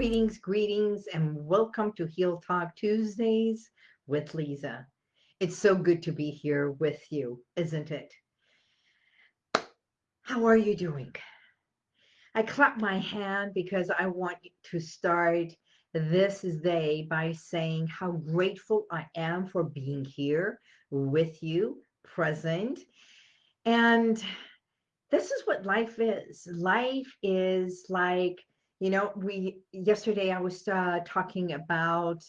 Greetings, greetings, and welcome to Heal Talk Tuesdays with Lisa. It's so good to be here with you, isn't it? How are you doing? I clap my hand because I want to start this day by saying how grateful I am for being here with you, present. And this is what life is. Life is like you know, we yesterday I was uh, talking about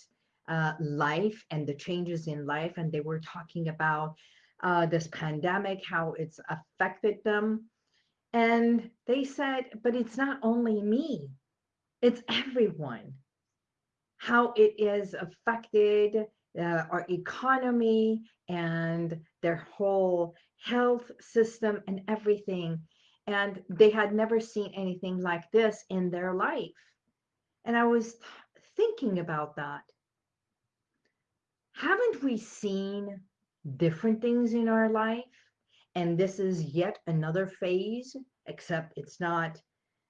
uh, life and the changes in life, and they were talking about uh, this pandemic, how it's affected them. And they said, but it's not only me, it's everyone. How it is affected uh, our economy and their whole health system and everything and they had never seen anything like this in their life. And I was thinking about that. Haven't we seen different things in our life? And this is yet another phase, except it's not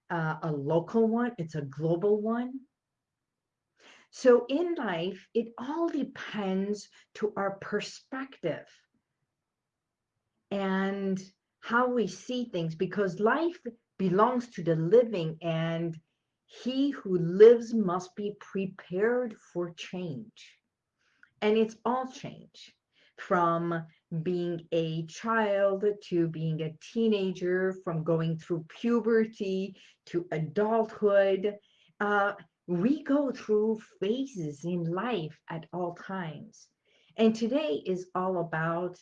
uh, a local one, it's a global one. So in life, it all depends to our perspective. And how we see things because life belongs to the living and he who lives must be prepared for change. And it's all change from being a child to being a teenager, from going through puberty to adulthood. Uh, we go through phases in life at all times. And today is all about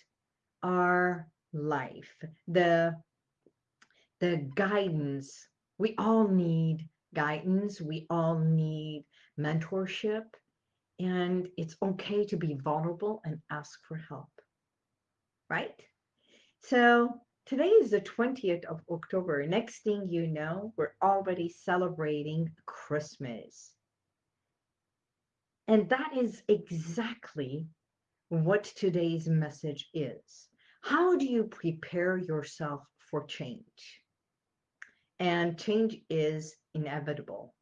our life, the, the guidance. We all need guidance. We all need mentorship. And it's okay to be vulnerable and ask for help. Right? So today is the 20th of October. Next thing you know, we're already celebrating Christmas. And that is exactly what today's message is. How do you prepare yourself for change? And change is inevitable.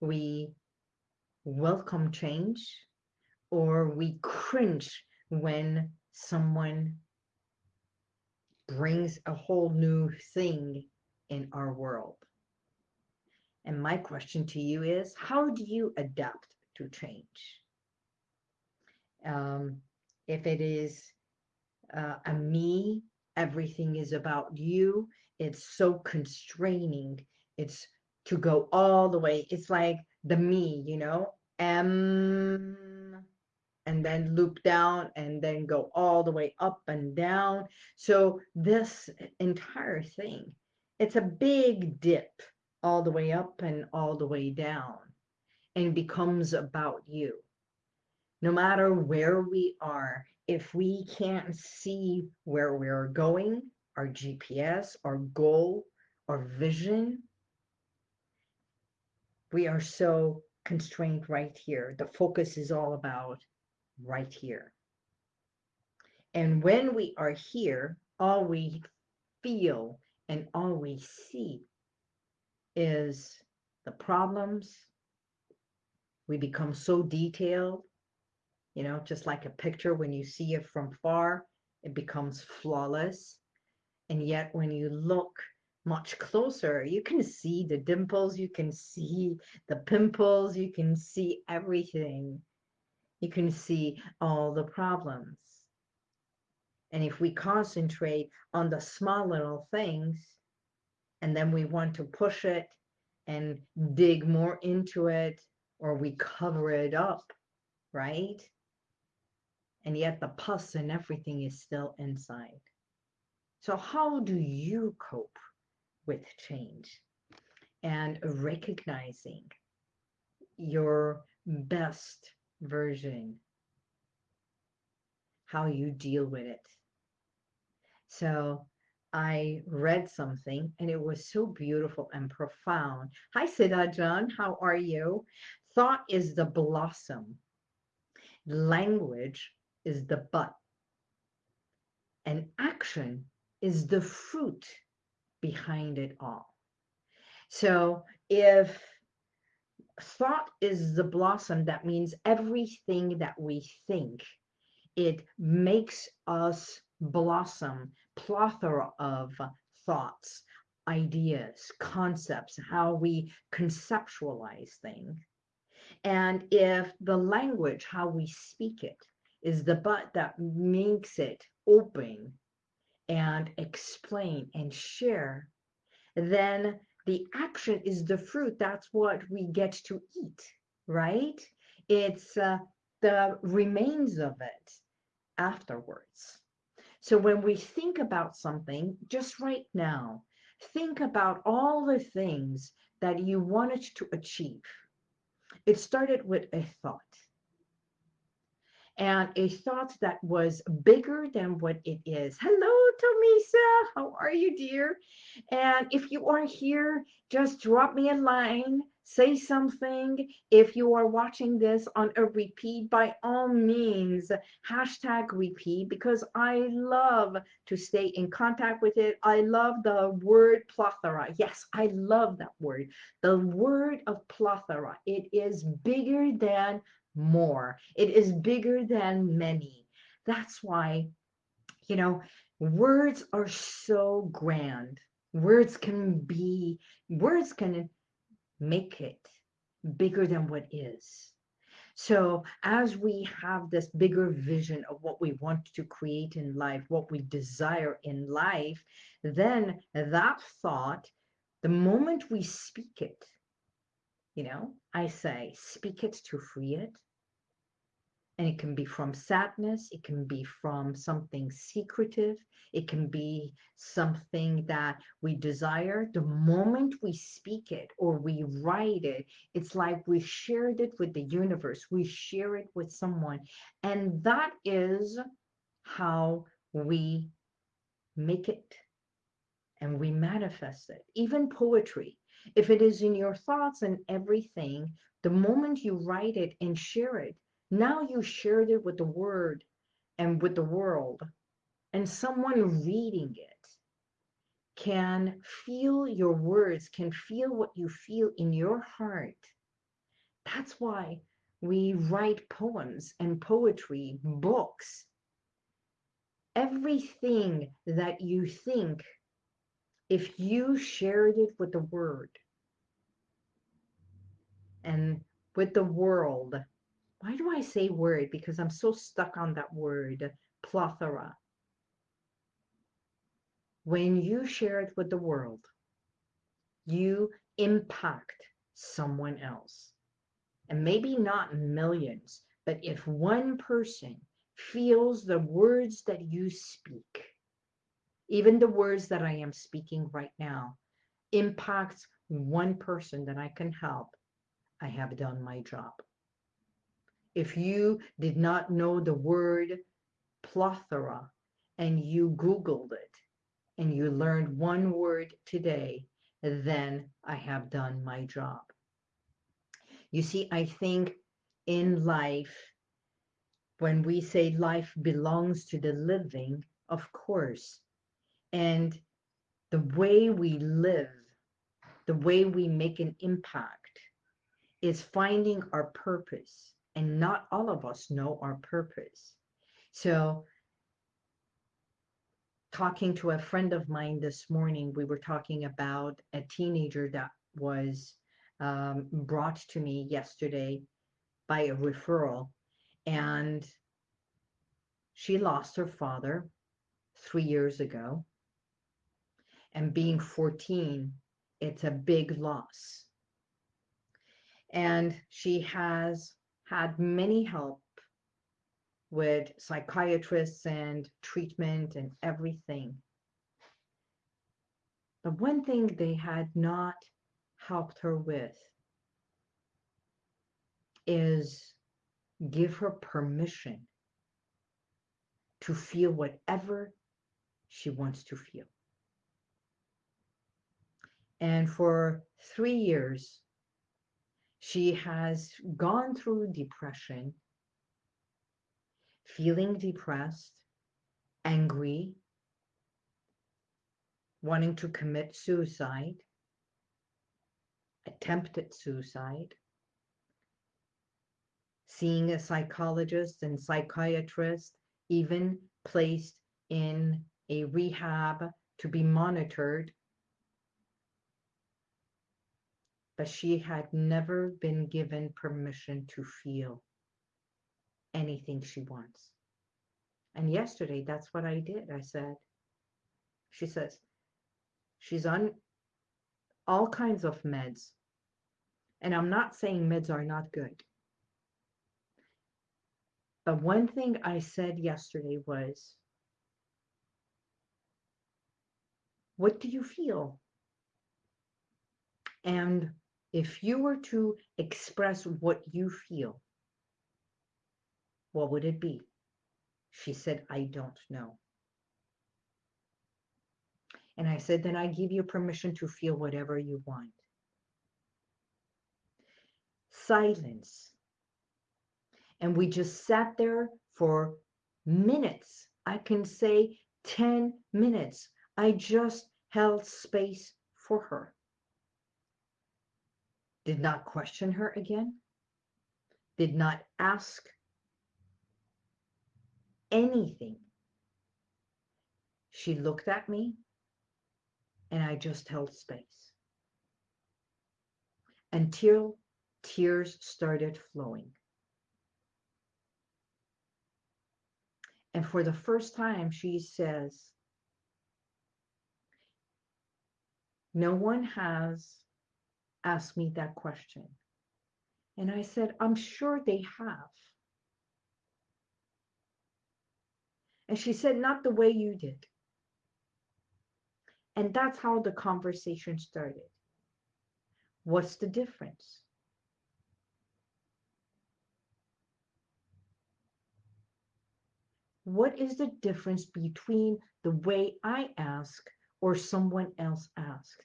We welcome change or we cringe when someone brings a whole new thing in our world. And my question to you is, how do you adapt to change? Um, if it is uh, a me, everything is about you. It's so constraining. It's to go all the way. It's like the me, you know, M and then loop down and then go all the way up and down. So this entire thing, it's a big dip all the way up and all the way down and becomes about you. No matter where we are, if we can't see where we're going, our GPS, our goal, our vision, we are so constrained right here. The focus is all about right here. And when we are here, all we feel and all we see is the problems. We become so detailed you know, just like a picture, when you see it from far, it becomes flawless. And yet when you look much closer, you can see the dimples, you can see the pimples, you can see everything. You can see all the problems. And if we concentrate on the small little things, and then we want to push it and dig more into it, or we cover it up, right? And yet the pus and everything is still inside. So how do you cope with change and recognizing your best version, how you deal with it? So I read something and it was so beautiful and profound. Hi, Siddha John. How are you? Thought is the blossom. Language is the but. And action is the fruit behind it all. So if thought is the blossom. That means everything that we think, it makes us blossom, plethora of thoughts, ideas, concepts, how we conceptualize things. And if the language, how we speak it, is the but that makes it open and explain and share, then the action is the fruit. That's what we get to eat, right? It's uh, the remains of it afterwards. So when we think about something, just right now, think about all the things that you wanted to achieve. It started with a thought and a thought that was bigger than what it is. Hello, Tomisa. How are you, dear? And if you are here, just drop me a line, say something. If you are watching this on a repeat, by all means, hashtag repeat because I love to stay in contact with it. I love the word plethora. Yes, I love that word. The word of plethora. It is bigger than more. It is bigger than many. That's why, you know, words are so grand. Words can be, words can make it bigger than what is. So as we have this bigger vision of what we want to create in life, what we desire in life, then that thought, the moment we speak it, you know, I say, speak it to free it, and it can be from sadness, it can be from something secretive, it can be something that we desire. The moment we speak it or we write it, it's like we shared it with the universe, we share it with someone. And that is how we make it and we manifest it. Even poetry, if it is in your thoughts and everything, the moment you write it and share it, now you shared it with the word and with the world, and someone reading it can feel your words, can feel what you feel in your heart. That's why we write poems and poetry, books. Everything that you think, if you shared it with the word and with the world, why do I say word? Because I'm so stuck on that word, plethora. When you share it with the world, you impact someone else. And maybe not millions, but if one person feels the words that you speak, even the words that I am speaking right now, impacts one person that I can help, I have done my job. If you did not know the word plethora and you Googled it and you learned one word today, then I have done my job. You see, I think in life, when we say life belongs to the living, of course, and the way we live, the way we make an impact is finding our purpose and not all of us know our purpose. So talking to a friend of mine this morning, we were talking about a teenager that was um, brought to me yesterday by a referral. And she lost her father three years ago. And being 14, it's a big loss. And she has had many help with psychiatrists and treatment and everything. The one thing they had not helped her with is give her permission to feel whatever she wants to feel. And for three years, she has gone through depression, feeling depressed, angry, wanting to commit suicide, attempted suicide, seeing a psychologist and psychiatrist, even placed in a rehab to be monitored. But she had never been given permission to feel anything she wants. And yesterday, that's what I did. I said, she says, she's on all kinds of meds. And I'm not saying meds are not good. But one thing I said yesterday was, what do you feel? And if you were to express what you feel, what would it be? She said, I don't know. And I said, then I give you permission to feel whatever you want. Silence and we just sat there for minutes. I can say 10 minutes. I just held space for her. Did not question her again. Did not ask anything. She looked at me and I just held space until tears started flowing. And for the first time, she says, No one has asked me that question. And I said, I'm sure they have. And she said, Not the way you did. And that's how the conversation started. What's the difference? what is the difference between the way I ask or someone else asked?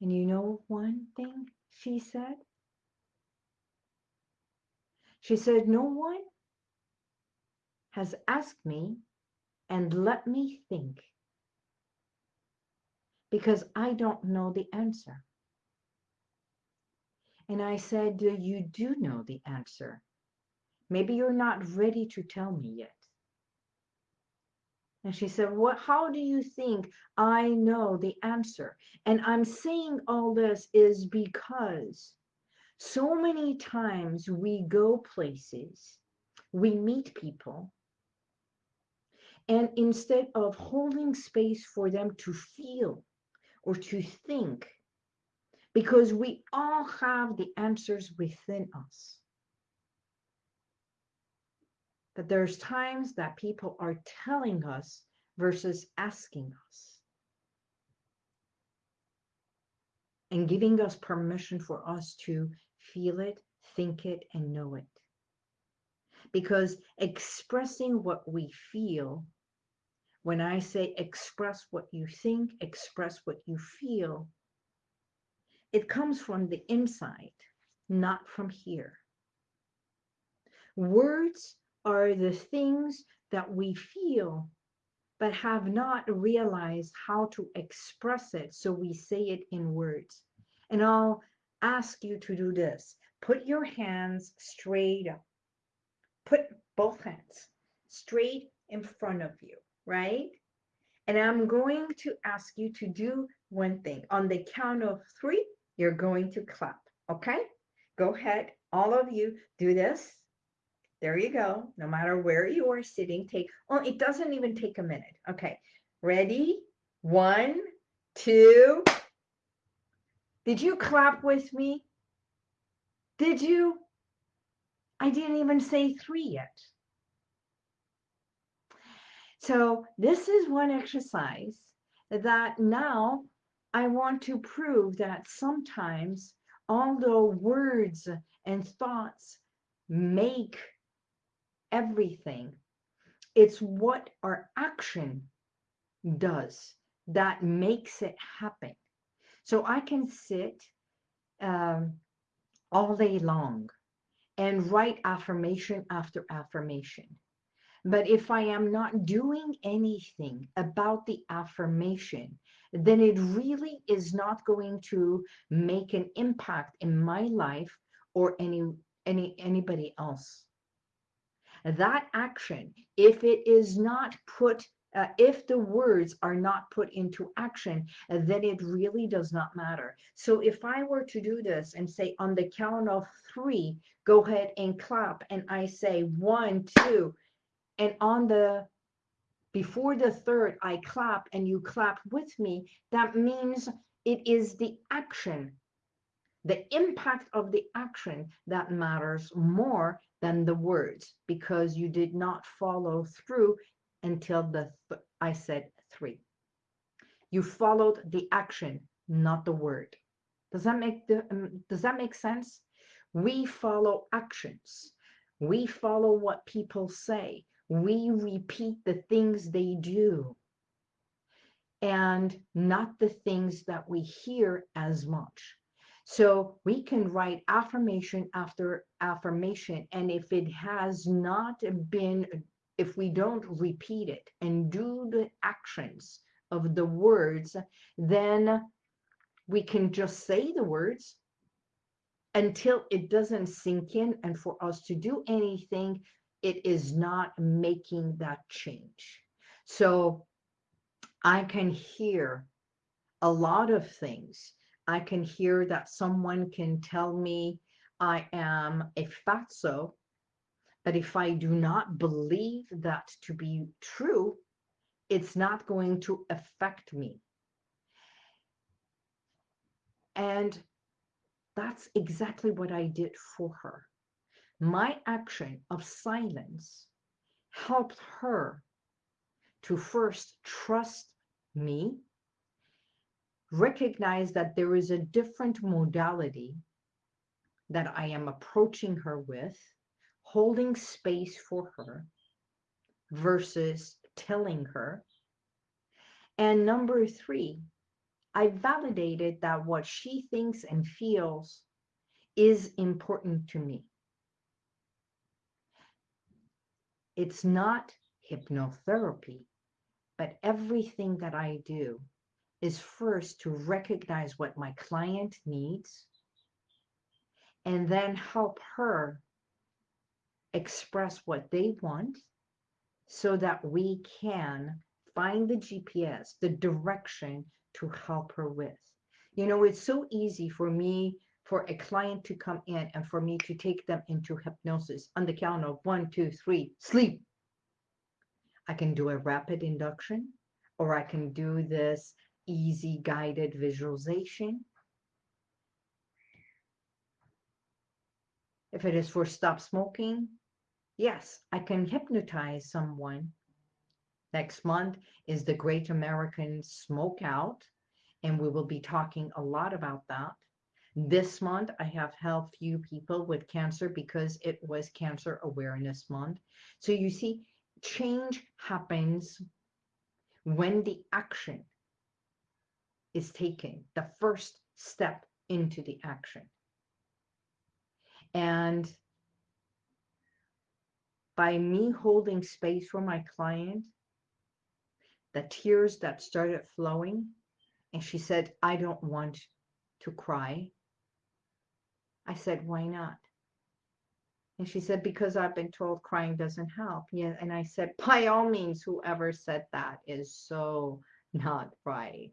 And you know one thing she said? She said, No one has asked me and let me think because I don't know the answer. And I said, You do know the answer. Maybe you're not ready to tell me yet. And she said, What how do you think I know the answer? And I'm saying all this is because so many times we go places, we meet people, and instead of holding space for them to feel or to think, because we all have the answers within us that there's times that people are telling us versus asking us and giving us permission for us to feel it, think it, and know it. Because expressing what we feel, when I say express what you think, express what you feel, it comes from the inside, not from here. Words are the things that we feel but have not realized how to express it so we say it in words. And i'll ask you to do this. Put your hands straight up. Put both hands straight in front of you right? And i'm going to ask you to do one thing. On the count of three you're going to clap okay? Go ahead all of you do this there you go. No matter where you are sitting, take, oh, it doesn't even take a minute. Okay. Ready? One, two. Did you clap with me? Did you? I didn't even say three yet. So this is one exercise that now I want to prove that sometimes although words and thoughts make everything. It's what our action does that makes it happen. So I can sit um, all day long and write affirmation after affirmation. But if I am not doing anything about the affirmation, then it really is not going to make an impact in my life or any any anybody else. That action, if it is not put, uh, if the words are not put into action, then it really does not matter. So if I were to do this and say on the count of three, go ahead and clap, and I say one, two, and on the before the third, I clap and you clap with me, that means it is the action, the impact of the action that matters more than the words because you did not follow through until the th I said three. You followed the action, not the word. Does that make the um, does that make sense? We follow actions. We follow what people say we repeat the things they do and not the things that we hear as much. So we can write affirmation after affirmation. And if it has not been, if we don't repeat it and do the actions of the words, then we can just say the words until it doesn't sink in. And for us to do anything, it is not making that change. So I can hear a lot of things. I can hear that someone can tell me I am a fatso, but if I do not believe that to be true, it's not going to affect me. And that's exactly what I did for her my action of silence helped her to first trust me, recognize that there is a different modality that I am approaching her with, holding space for her versus telling her. And number three, I validated that what she thinks and feels is important to me. It's not hypnotherapy, but everything that I do is first to recognize what my client needs and then help her express what they want so that we can find the GPS, the direction to help her with. You know, it's so easy for me for a client to come in and for me to take them into hypnosis on the count of one, two, three, sleep. I can do a rapid induction or I can do this easy guided visualization. If it is for stop smoking, yes, I can hypnotize someone. Next month is the Great American Smoke Out, and we will be talking a lot about that. This month, I have helped few people with cancer because it was Cancer Awareness Month. So you see, change happens when the action is taking, the first step into the action. And by me holding space for my client, the tears that started flowing, and she said, I don't want to cry. I said, why not? And she said, because I've been told crying doesn't help. Yeah. And I said, by all means, whoever said that is so not right.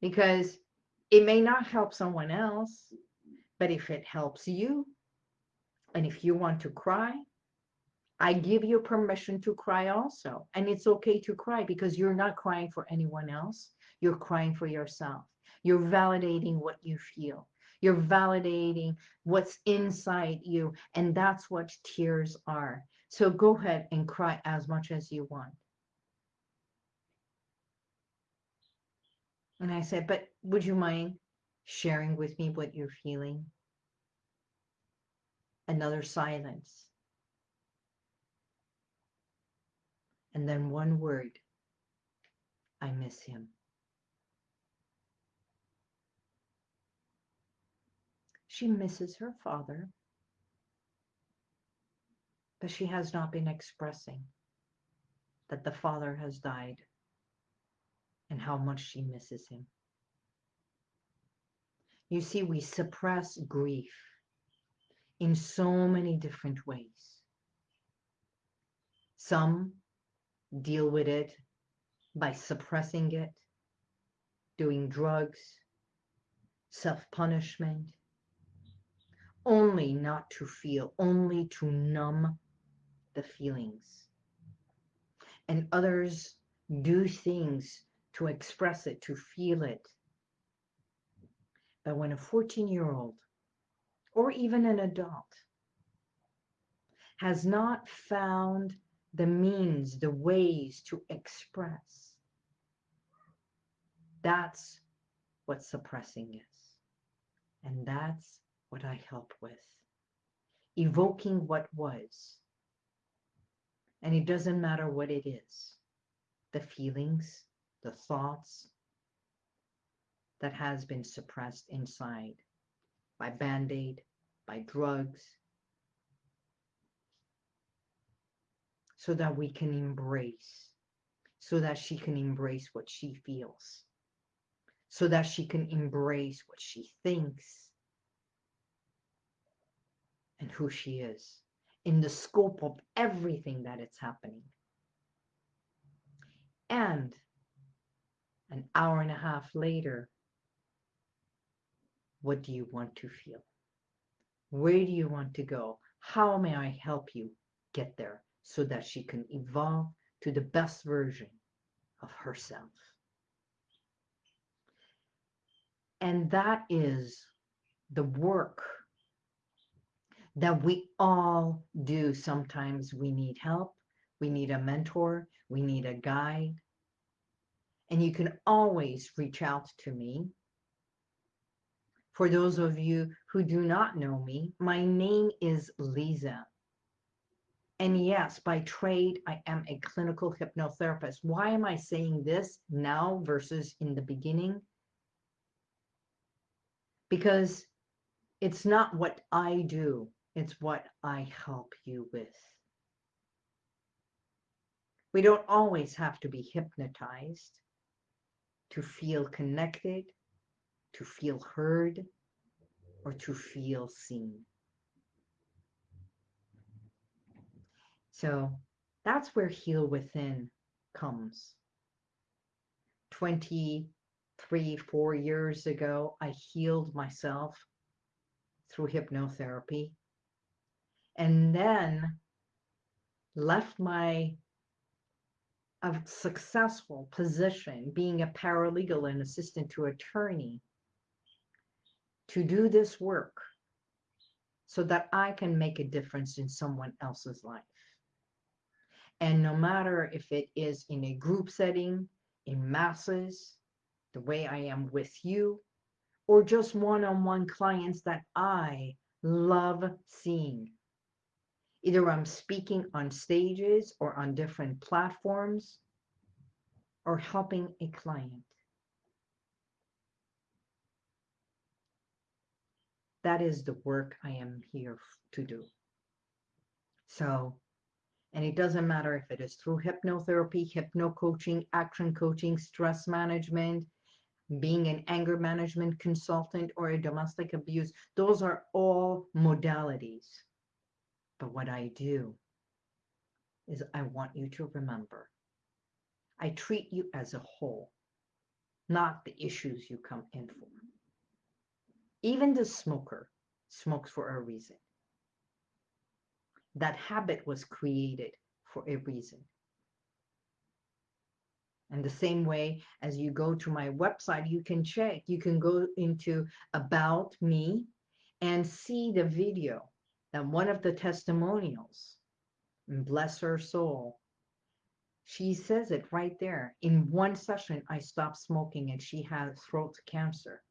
Because it may not help someone else, but if it helps you, and if you want to cry, I give you permission to cry also. And it's okay to cry because you're not crying for anyone else. You're crying for yourself. You're validating what you feel. You're validating what's inside you. And that's what tears are. So go ahead and cry as much as you want. And I said, but would you mind sharing with me what you're feeling? Another silence. And then one word, I miss him. She misses her father, but she has not been expressing that the father has died and how much she misses him. You see, we suppress grief in so many different ways. Some deal with it by suppressing it, doing drugs, self punishment, only not to feel, only to numb the feelings. And others do things to express it, to feel it. But when a 14 year old or even an adult has not found the means, the ways to express, that's what suppressing is. And that's what I help with. Evoking what was. And it doesn't matter what it is the feelings, the thoughts that has been suppressed inside by band aid, by drugs, so that we can embrace, so that she can embrace what she feels, so that she can embrace what she thinks and who she is in the scope of everything that it's happening. And an hour and a half later, what do you want to feel? Where do you want to go? How may I help you get there so that she can evolve to the best version of herself? And that is the work that we all do. Sometimes we need help, we need a mentor, we need a guide. And you can always reach out to me. For those of you who do not know me, my name is Lisa. And yes, by trade, I am a clinical hypnotherapist. Why am I saying this now versus in the beginning? Because it's not what I do, it's what I help you with. We don't always have to be hypnotized to feel connected, to feel heard, or to feel seen. So that's where Heal Within comes. 23, four years ago, I healed myself through hypnotherapy and then left my a successful position being a paralegal and assistant to attorney to do this work so that I can make a difference in someone else's life. And no matter if it is in a group setting, in masses, the way I am with you, or just one on one clients that I love seeing Either I'm speaking on stages or on different platforms or helping a client. That is the work I am here to do. So, and it doesn't matter if it is through hypnotherapy, hypno coaching, action coaching, stress management, being an anger management consultant, or a domestic abuse, those are all modalities. But what I do is I want you to remember I treat you as a whole, not the issues you come in for. Even the smoker smokes for a reason. That habit was created for a reason. And the same way as you go to my website, you can check, you can go into About Me and see the video and one of the testimonials, bless her soul, she says it right there. In one session, I stopped smoking and she had throat cancer.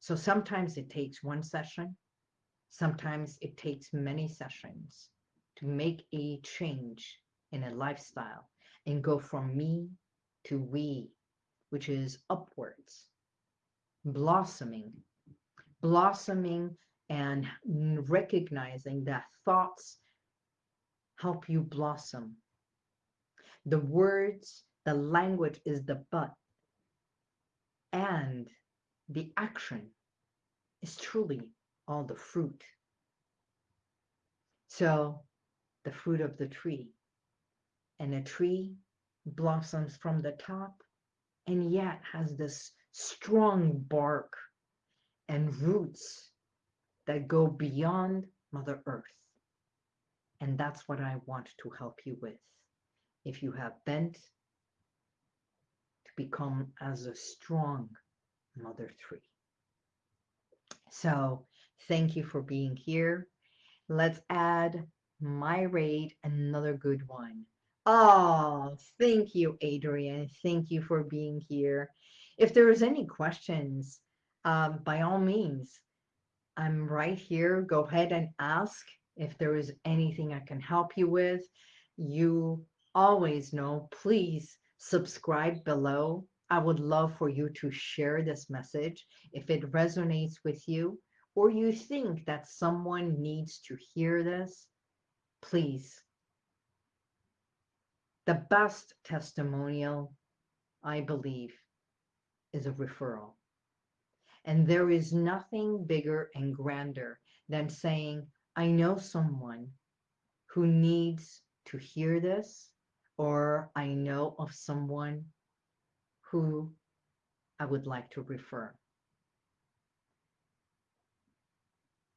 So sometimes it takes one session, sometimes it takes many sessions to make a change in a lifestyle and go from me to we, which is upwards, blossoming, blossoming and recognizing that thoughts help you blossom. The words, the language is the but, and the action is truly all the fruit. So, the fruit of the tree. And a tree blossoms from the top and yet has this strong bark and roots that go beyond Mother Earth. And that's what I want to help you with. If you have bent to become as a strong Mother Tree. So thank you for being here. Let's add my rate, another good one. Oh, thank you, Adrian. Thank you for being here. If there is any questions, um, by all means, I'm right here. Go ahead and ask if there is anything I can help you with. You always know, please subscribe below. I would love for you to share this message if it resonates with you or you think that someone needs to hear this. Please the best testimonial, I believe, is a referral. And there is nothing bigger and grander than saying, I know someone who needs to hear this, or I know of someone who I would like to refer.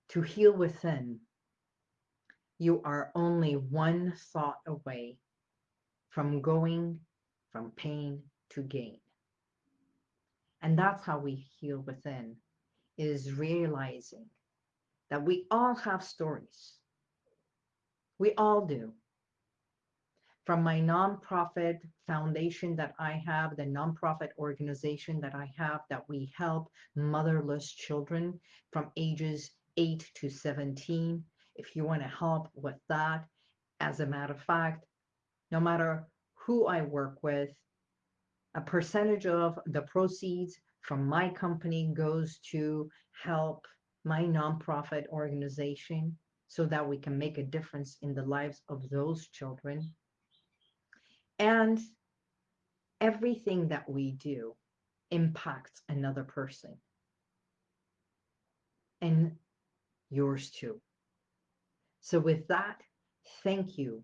To heal within, you are only one thought away from going from pain to gain. And that's how we heal within, is realizing that we all have stories. We all do. From my nonprofit foundation that I have, the nonprofit organization that I have, that we help motherless children from ages 8 to 17. If you want to help with that, as a matter of fact, no matter who I work with, a percentage of the proceeds from my company goes to help my nonprofit organization so that we can make a difference in the lives of those children. And everything that we do impacts another person and yours too. So with that, thank you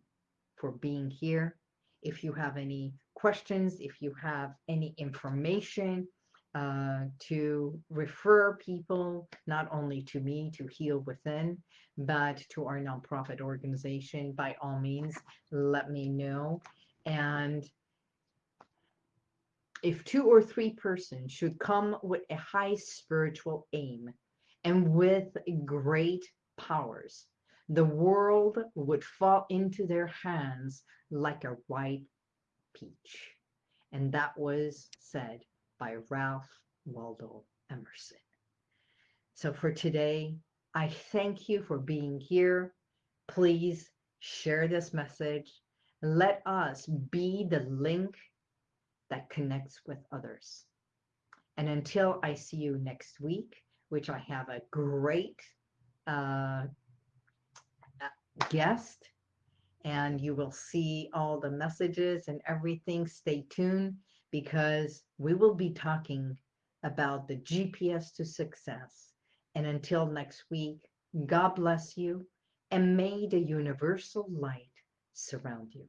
for being here. If you have any questions, if you have any information uh, to refer people, not only to me to heal within, but to our nonprofit organization, by all means, let me know. And if two or three persons should come with a high spiritual aim and with great powers, the world would fall into their hands like a ripe peach. And that was said by Ralph Waldo Emerson. So for today, I thank you for being here. Please share this message. Let us be the link that connects with others. And until I see you next week, which I have a great uh, guest and you will see all the messages and everything. Stay tuned because we will be talking about the GPS to success. And until next week, God bless you and may the universal light surround you.